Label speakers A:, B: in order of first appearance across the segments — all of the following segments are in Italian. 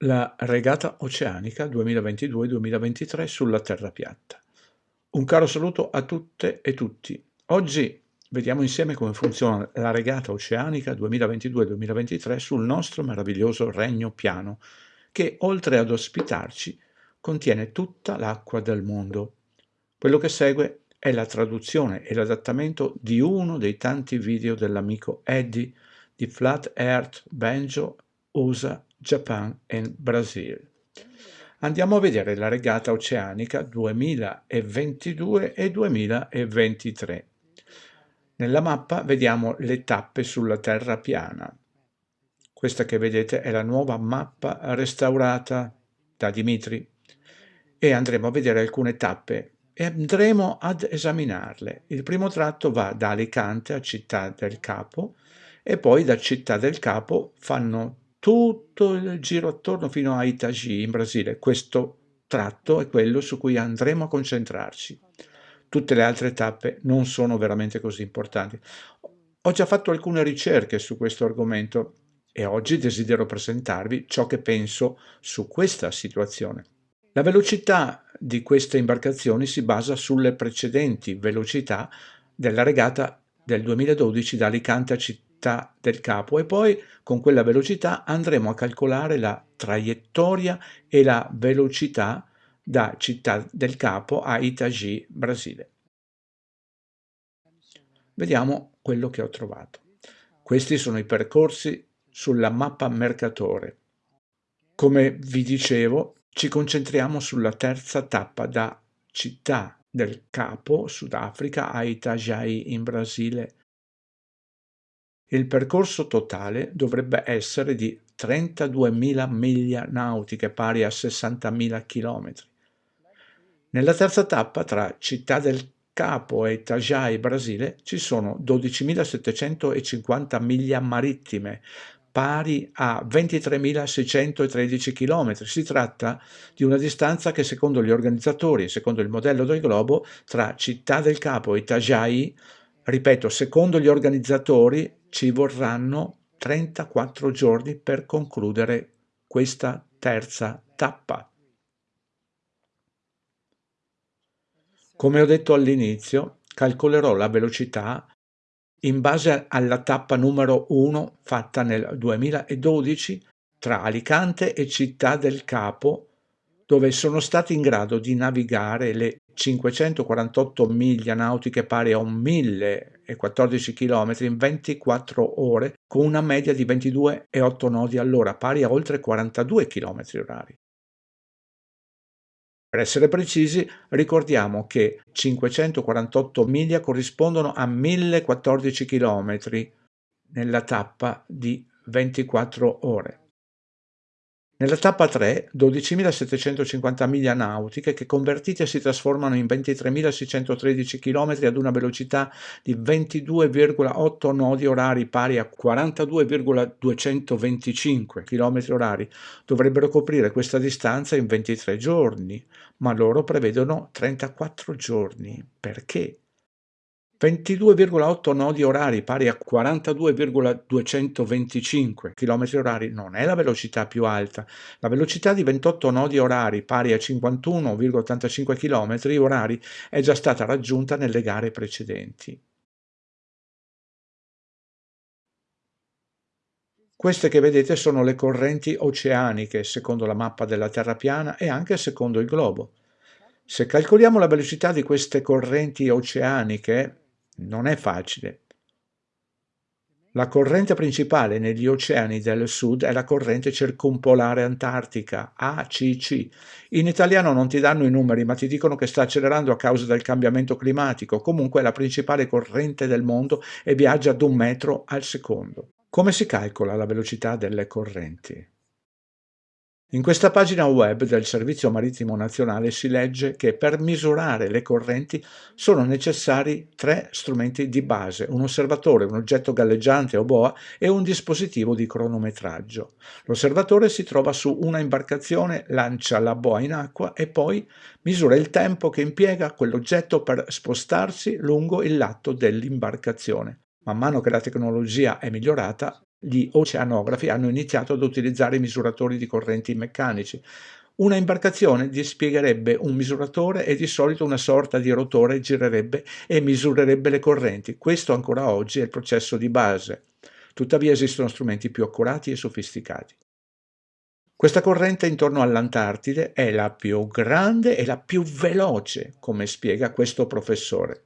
A: La regata oceanica 2022-2023 sulla terra piatta. Un caro saluto a tutte e tutti. Oggi vediamo insieme come funziona la regata oceanica 2022-2023 sul nostro meraviglioso regno piano, che oltre ad ospitarci contiene tutta l'acqua del mondo. Quello che segue è la traduzione e l'adattamento di uno dei tanti video dell'amico Eddie di Flat Earth Banjo USA Japan e Brasil. Andiamo a vedere la regata oceanica 2022 e 2023. Nella mappa vediamo le tappe sulla terra piana. Questa che vedete è la nuova mappa restaurata da Dimitri e andremo a vedere alcune tappe e andremo ad esaminarle. Il primo tratto va da Alicante a Città del Capo e poi da Città del Capo fanno tutto il giro attorno fino a Itagi in Brasile. Questo tratto è quello su cui andremo a concentrarci. Tutte le altre tappe non sono veramente così importanti. Ho già fatto alcune ricerche su questo argomento e oggi desidero presentarvi ciò che penso su questa situazione. La velocità di queste imbarcazioni si basa sulle precedenti velocità della regata del 2012 da Alicante a Città del capo e poi con quella velocità andremo a calcolare la traiettoria e la velocità da Città del Capo a Itagi, Brasile. Vediamo quello che ho trovato. Questi sono i percorsi sulla mappa Mercatore. Come vi dicevo, ci concentriamo sulla terza tappa da Città del Capo, Sudafrica, a Itajaí in Brasile il percorso totale dovrebbe essere di 32.000 miglia nautiche pari a 60.000 km. Nella terza tappa tra Città del Capo e Itajai, Brasile, ci sono 12.750 miglia marittime, pari a 23.613 km. Si tratta di una distanza che secondo gli organizzatori, secondo il modello del globo, tra Città del Capo e Itajai, ripeto, secondo gli organizzatori, ci vorranno 34 giorni per concludere questa terza tappa. Come ho detto all'inizio, calcolerò la velocità in base alla tappa numero 1 fatta nel 2012 tra Alicante e Città del Capo, dove sono stati in grado di navigare le 548 miglia nautiche pari a 1014 km in 24 ore con una media di 22,8 nodi all'ora pari a oltre 42 km orari. Per essere precisi, ricordiamo che 548 miglia corrispondono a 1014 km nella tappa di 24 ore. Nella tappa 3, 12.750 miglia nautiche che convertite si trasformano in 23.613 km ad una velocità di 22,8 nodi orari pari a 42,225 km orari. Dovrebbero coprire questa distanza in 23 giorni, ma loro prevedono 34 giorni. Perché? 22,8 nodi orari pari a 42,225 km orari non è la velocità più alta. La velocità di 28 nodi orari pari a 51,85 km orari è già stata raggiunta nelle gare precedenti. Queste che vedete sono le correnti oceaniche secondo la mappa della Terra piana e anche secondo il globo. Se calcoliamo la velocità di queste correnti oceaniche, non è facile. La corrente principale negli oceani del sud è la corrente circumpolare antartica, ACC. In italiano non ti danno i numeri, ma ti dicono che sta accelerando a causa del cambiamento climatico. Comunque è la principale corrente del mondo e viaggia ad un metro al secondo. Come si calcola la velocità delle correnti? In questa pagina web del Servizio Marittimo Nazionale si legge che per misurare le correnti sono necessari tre strumenti di base, un osservatore, un oggetto galleggiante o boa e un dispositivo di cronometraggio. L'osservatore si trova su una imbarcazione, lancia la boa in acqua e poi misura il tempo che impiega quell'oggetto per spostarsi lungo il lato dell'imbarcazione. Man mano che la tecnologia è migliorata, gli oceanografi hanno iniziato ad utilizzare misuratori di correnti meccanici. Una imbarcazione dispiegherebbe un misuratore e di solito una sorta di rotore girerebbe e misurerebbe le correnti. Questo ancora oggi è il processo di base. Tuttavia esistono strumenti più accurati e sofisticati. Questa corrente intorno all'Antartide è la più grande e la più veloce, come spiega questo professore.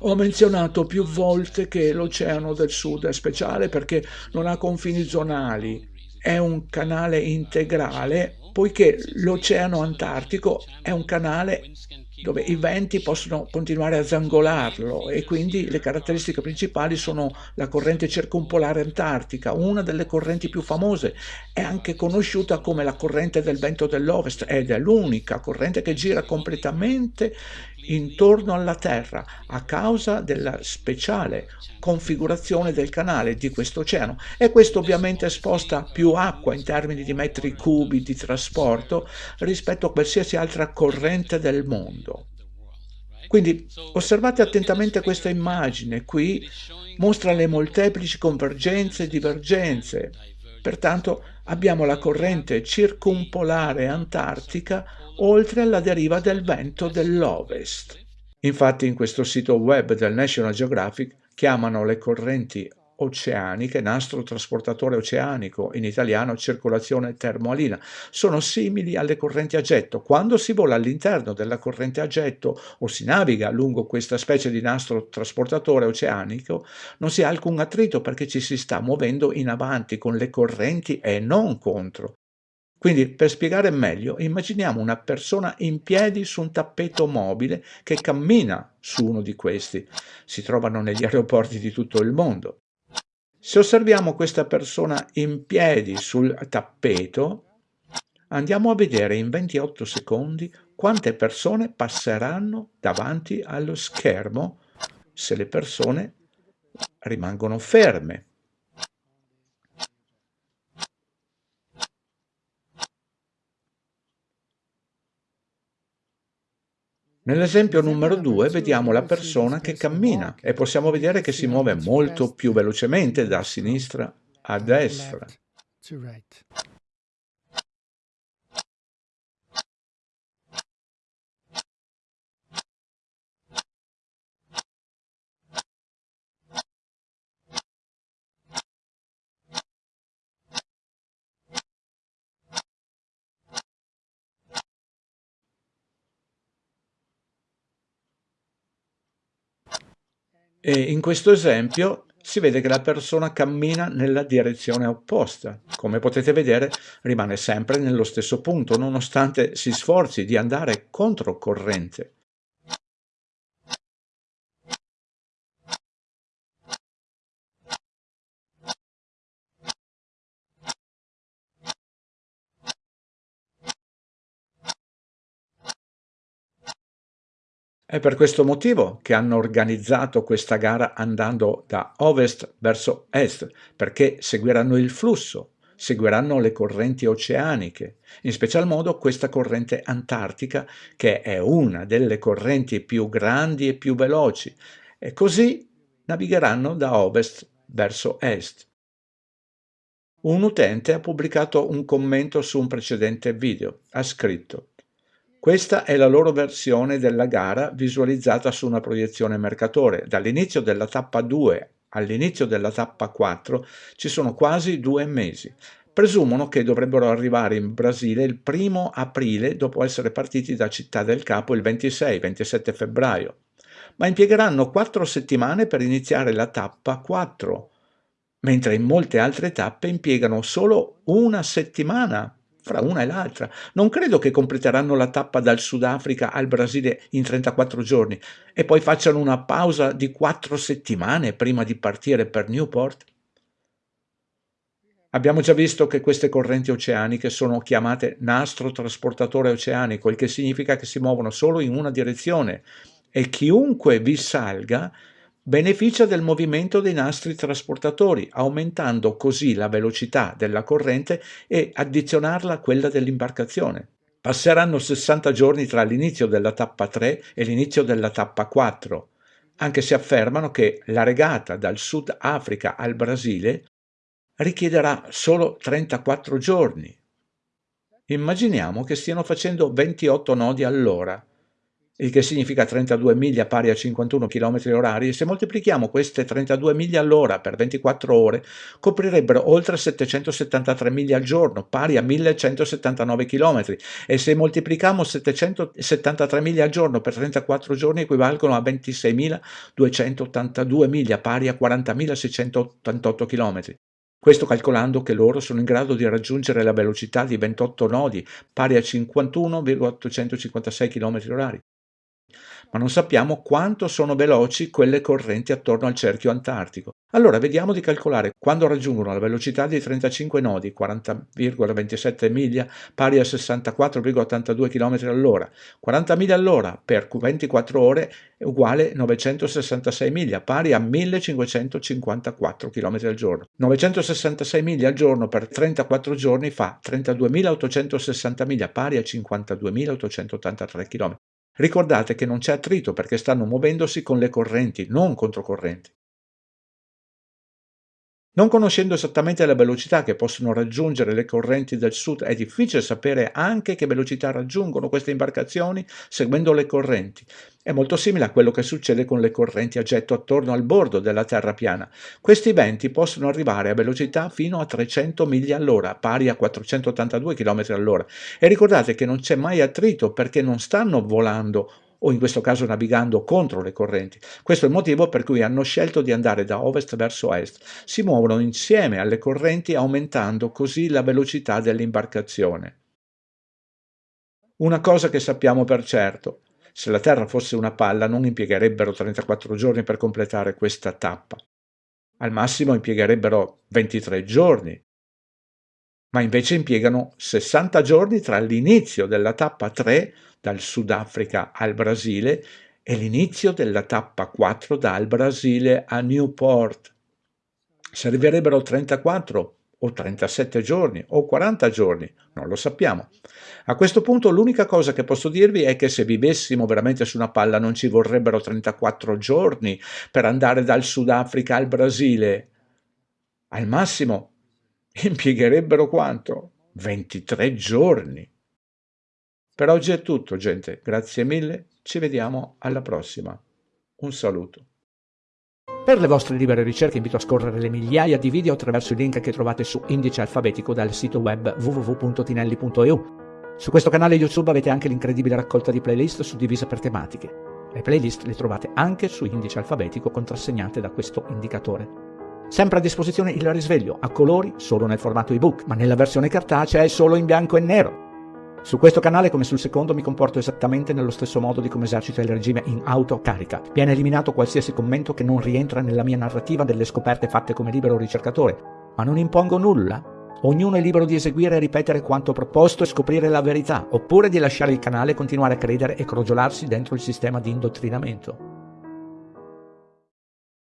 A: Ho menzionato più volte che l'Oceano del Sud è speciale perché non ha confini zonali, è un canale integrale poiché l'Oceano Antartico è un canale dove i venti possono continuare a zangolarlo e quindi le caratteristiche principali sono la corrente circumpolare antartica, una delle correnti più famose, è anche conosciuta come la corrente del vento dell'ovest ed è l'unica corrente che gira completamente intorno alla Terra a causa della speciale configurazione del canale di questo oceano e questo ovviamente sposta più acqua in termini di metri cubi di trasporto rispetto a qualsiasi altra corrente del mondo. Quindi osservate attentamente questa immagine, qui mostra le molteplici convergenze e divergenze. Pertanto abbiamo la corrente circumpolare antartica oltre alla deriva del vento dell'ovest. Infatti in questo sito web del National Geographic chiamano le correnti oceaniche, nastro trasportatore oceanico, in italiano circolazione termoalina, sono simili alle correnti a getto. Quando si vola all'interno della corrente a getto o si naviga lungo questa specie di nastro trasportatore oceanico, non si ha alcun attrito perché ci si sta muovendo in avanti con le correnti e non contro. Quindi, per spiegare meglio, immaginiamo una persona in piedi su un tappeto mobile che cammina su uno di questi. Si trovano negli aeroporti di tutto il mondo. Se osserviamo questa persona in piedi sul tappeto, andiamo a vedere in 28 secondi quante persone passeranno davanti allo schermo se le persone rimangono ferme. Nell'esempio numero 2 vediamo la persona che cammina e possiamo vedere che si muove molto più velocemente da sinistra a destra. E in questo esempio si vede che la persona cammina nella direzione opposta. Come potete vedere rimane sempre nello stesso punto, nonostante si sforzi di andare controcorrente. È per questo motivo che hanno organizzato questa gara andando da ovest verso est, perché seguiranno il flusso, seguiranno le correnti oceaniche, in special modo questa corrente antartica che è una delle correnti più grandi e più veloci, e così navigheranno da ovest verso est. Un utente ha pubblicato un commento su un precedente video, ha scritto questa è la loro versione della gara visualizzata su una proiezione Mercatore. Dall'inizio della tappa 2 all'inizio della tappa 4 ci sono quasi due mesi. Presumono che dovrebbero arrivare in Brasile il primo aprile dopo essere partiti da Città del Capo il 26-27 febbraio, ma impiegheranno quattro settimane per iniziare la tappa 4, mentre in molte altre tappe impiegano solo una settimana fra una e l'altra. Non credo che completeranno la tappa dal Sudafrica al Brasile in 34 giorni e poi facciano una pausa di quattro settimane prima di partire per Newport. Abbiamo già visto che queste correnti oceaniche sono chiamate nastro trasportatore oceanico, il che significa che si muovono solo in una direzione e chiunque vi salga beneficia del movimento dei nastri trasportatori, aumentando così la velocità della corrente e addizionarla a quella dell'imbarcazione. Passeranno 60 giorni tra l'inizio della tappa 3 e l'inizio della tappa 4. anche se affermano che la regata dal Sud Africa al Brasile richiederà solo 34 giorni. Immaginiamo che stiano facendo 28 nodi all'ora il che significa 32 miglia pari a 51 km orari, se moltiplichiamo queste 32 miglia all'ora per 24 ore, coprirebbero oltre 773 miglia al giorno, pari a 1179 km, e se moltiplichiamo 773 miglia al giorno per 34 giorni equivalgono a 26.282 miglia, pari a 40.688 km. Questo calcolando che loro sono in grado di raggiungere la velocità di 28 nodi, pari a 51,856 km orari ma non sappiamo quanto sono veloci quelle correnti attorno al cerchio antartico. Allora vediamo di calcolare quando raggiungono la velocità di 35 nodi, 40,27 miglia, pari a 64,82 km all'ora. 40 miglia all'ora per 24 ore è uguale 966 miglia, pari a 1554 km al giorno. 966 miglia al giorno per 34 giorni fa 32.860 miglia, pari a 52.883 km. Ricordate che non c'è attrito perché stanno muovendosi con le correnti, non controcorrenti. Non conoscendo esattamente la velocità che possono raggiungere le correnti del sud, è difficile sapere anche che velocità raggiungono queste imbarcazioni seguendo le correnti. È molto simile a quello che succede con le correnti a getto attorno al bordo della terra piana. Questi venti possono arrivare a velocità fino a 300 miglia all'ora, pari a 482 km all'ora. E ricordate che non c'è mai attrito perché non stanno volando o in questo caso navigando contro le correnti. Questo è il motivo per cui hanno scelto di andare da ovest verso est. Si muovono insieme alle correnti aumentando così la velocità dell'imbarcazione. Una cosa che sappiamo per certo, se la Terra fosse una palla non impiegherebbero 34 giorni per completare questa tappa. Al massimo impiegherebbero 23 giorni, ma invece impiegano 60 giorni tra l'inizio della tappa 3 dal Sudafrica al Brasile e l'inizio della tappa 4 dal Brasile a Newport. Servirebbero 34 o 37 giorni o 40 giorni, non lo sappiamo. A questo punto l'unica cosa che posso dirvi è che se vivessimo veramente su una palla non ci vorrebbero 34 giorni per andare dal Sudafrica al Brasile. Al massimo impiegherebbero quanto? 23 giorni. Per oggi è tutto, gente. Grazie mille. Ci vediamo alla prossima. Un saluto.
B: Per le vostre libere ricerche invito a scorrere le migliaia di video attraverso i link che trovate su indice alfabetico dal sito web www.tinelli.eu. Su questo canale YouTube avete anche l'incredibile raccolta di playlist suddivise per tematiche. Le playlist le trovate anche su indice alfabetico contrassegnate da questo indicatore. Sempre a disposizione il risveglio a colori solo nel formato ebook, ma nella versione cartacea è solo in bianco e nero. Su questo canale, come sul secondo, mi comporto esattamente nello stesso modo di come esercita il regime in autocarica. Viene eliminato qualsiasi commento che non rientra nella mia narrativa delle scoperte fatte come libero ricercatore, ma non impongo nulla. Ognuno è libero di eseguire e ripetere quanto proposto e scoprire la verità, oppure di lasciare il canale e continuare a credere e crogiolarsi dentro il sistema di indottrinamento.